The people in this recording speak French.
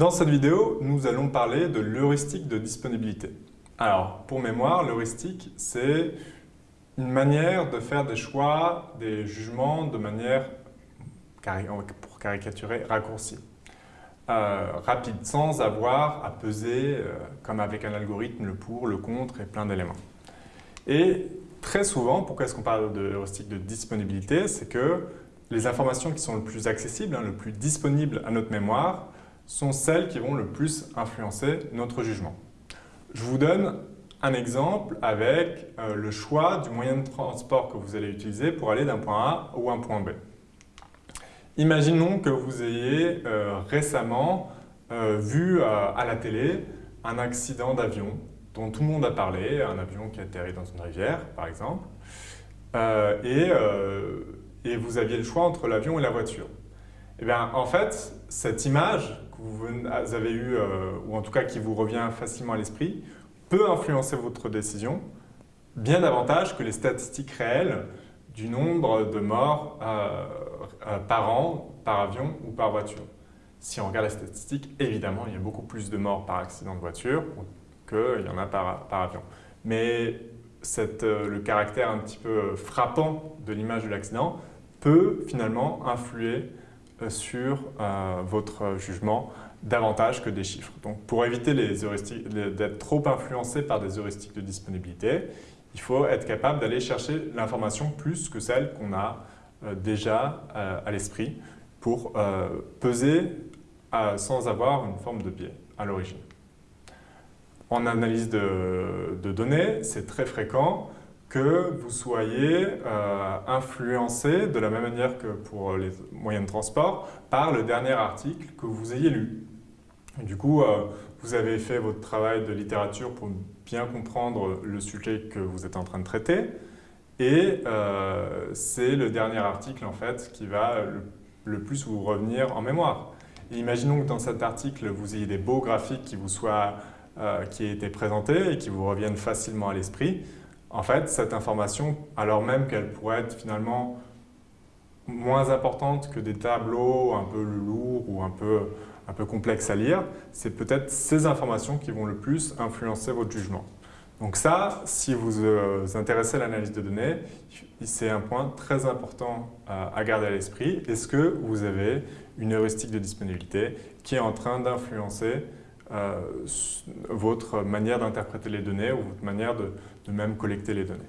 Dans cette vidéo, nous allons parler de l'heuristique de disponibilité. Alors, pour mémoire, l'heuristique, c'est une manière de faire des choix, des jugements de manière, pour caricaturer, raccourcie. Euh, rapide, sans avoir à peser, euh, comme avec un algorithme, le pour, le contre et plein d'éléments. Et très souvent, pourquoi est-ce qu'on parle de heuristique de disponibilité? C'est que les informations qui sont le plus accessibles, hein, le plus disponibles à notre mémoire, sont celles qui vont le plus influencer notre jugement. Je vous donne un exemple avec euh, le choix du moyen de transport que vous allez utiliser pour aller d'un point A ou un point B. Imaginons que vous ayez euh, récemment euh, vu à la télé un accident d'avion dont tout le monde a parlé, un avion qui atterrit dans une rivière par exemple, et vous aviez le choix entre l'avion et la voiture. Eh bien, en fait, cette image que vous avez eue, euh, ou en tout cas qui vous revient facilement à l'esprit, peut influencer votre décision bien davantage que les statistiques réelles du nombre de morts euh, euh, par an, par avion ou par voiture. Si on regarde les statistiques, évidemment, il y a beaucoup plus de morts par accident de voiture qu'il y en a par, par avion. Mais le caractère un petit peu frappant de l'image de l'accident peut finalement influer sur euh, votre jugement davantage que des chiffres. Donc pour éviter d'être trop influencé par des heuristiques de disponibilité, il faut être capable d'aller chercher l'information plus que celle qu'on a euh, déjà à l'esprit pour peser sans avoir une forme de biais à l'origine. En analyse de données, c'est très fréquent que vous soyez euh, influencé de la même manière que pour les moyens de transport par le dernier article que vous ayez lu. du coup, euh, vous avez fait votre travail de littérature pour bien comprendre le sujet que vous êtes en train de traiter et euh, c'est le dernier article en fait qui va le, plus vous revenir en mémoire. imaginons que dans cet article, vous ayez des beaux graphiques qui vous soient qui aient été présentés et qui vous reviennent facilement à l'esprit en fait, cette information, alors même qu'elle pourrait être finalement moins importante que des tableaux un peu lourds ou un peu, complexes à lire, c'est peut-être ces informations qui vont le plus influencer votre jugement. Donc ça, si vous vous euh, intéressez à l'analyse de données, c'est un point très important à garder à l'esprit. Est-ce que vous avez une heuristique de disponibilité qui est en train d'influencer euh, votre manière d'interpréter les données ou votre manière de même collecter les données.